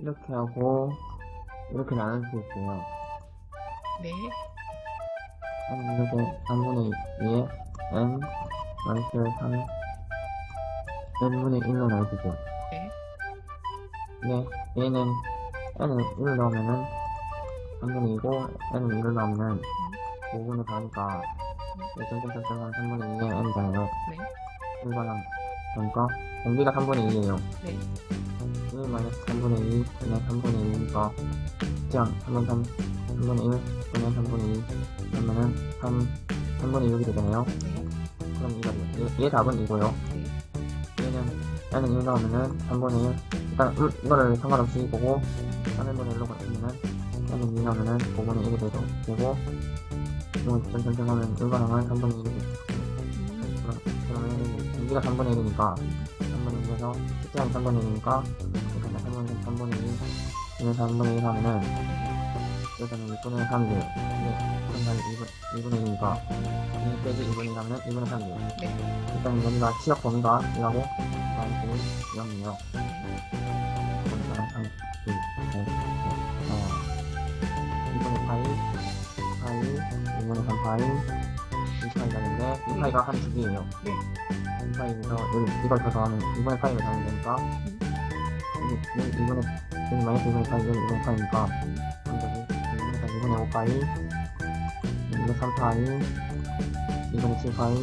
이렇게 하고 이렇게 나눌 수 있어요. 네. 한 이렇게 3분의 2에 n 마이너스 3 n분의 1로 나눠주죠. 네. 네, 얘는 n을 1을 넣으면은 3분의 2고 n을 1을 넣으면은 5분의 4니까 점점점점 3분의 2에 n이잖아요. 네. 1반항 그러니까 공기가 3분의 2에요. 네. 1 마이너스 3분의 2 분의 3분의 2니까 그냥 3분 3 3분의 1 분의 3분의 2 그러면은 3 3분의 6이 되잖아요. 네. 그럼 이거 얘, 얘 답은 이고요. 네. 얘는 얘는 1 넣으면은 3분의 1 일단 음, 이거를 상관없이 보고 3분의 1로 바꾸면은 얘는 2 넣으면은 5분의 1이 되고 되고 이거 점점점 하면 1반항은 3분의 1이 되고 음. 그럼 그러면 공기가 3분의 1이니까 3분의 1에서 숫자는 3분의 1이니까 이렇게 3분의 3분의 2 이는 3분의 1 하면은 여기서는 6분의 3이 돼요. 네, 그러면 2분, 2분의 1이니까 2 빼기 2분의 1 하면은 2분의 3이 돼요. 네. 일단 여기가 치역 범위가 1하고 마이너스 0이에요. 그러니까 3, 2, 5, 어, 2분의 파이, 파이, 2분의 3 파이, 2파이가 되는데 2파이가 한 주기예요. 네. 2파이에서 여기 이걸 더 더하면 2분의 파이를 더하면 되니까 여기, 여기 2분의 여기 마이너스 2분의 파이, 여기 2분의 파이니까 그럼 여기 2분의 3, 2분의 5 파이, 2분의 3 파이, 2분의 7 파이,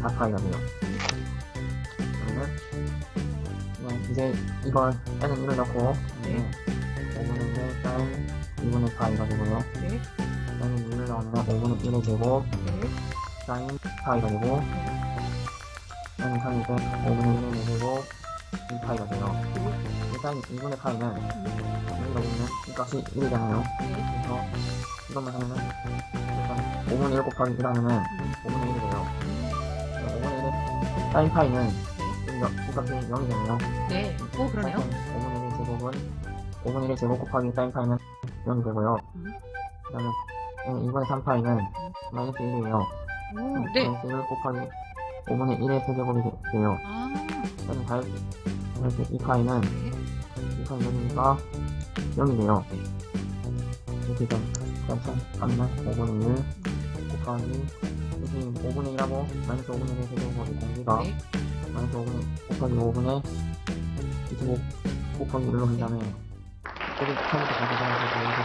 4 파이가 돼요. 그러면 이제 이걸 n은 1을 넣고 네. 5분의 1 사인 2분의 파이가 되고요. 네. n은 1을 넣으면 5분의 1의 제곱 네. 사인 파이가 되고 n은 3이고 5분의 1의 제곱 8, 2분의 8은 여기다 보면 이 값이 1이잖아요. 그래서 이것만 하면은 일단 5분의 1 곱하기 1 하면은 5분의 1이래요 5분의 1의 사인 파이는 이 값이 0이잖아요. 네, 오 그러네요. 5분의 1의 제곱은 5분의 1의 제곱 곱하기 사인 파이는 0이 되고요. 그 다음에 2분의 음, 3 파이는 마이너스 1이에요. 네. 마이너스 1 곱하기 5분의 1의 세제곱이 돼요. 아. 그럼 다이 이 파이는 네. 네. 2파이 0이니까 0이 돼요. 이렇게 좀 그래서 값만 5분의 1 곱하기 여기 5분의 1하고 마이너스 5분의 1의 세제곱이 공기가 네. 마이너스 5분의 곱하기 5분의 25 곱하기 1로 한 다음에 여기 처음부터 다시 가서 보여드리는데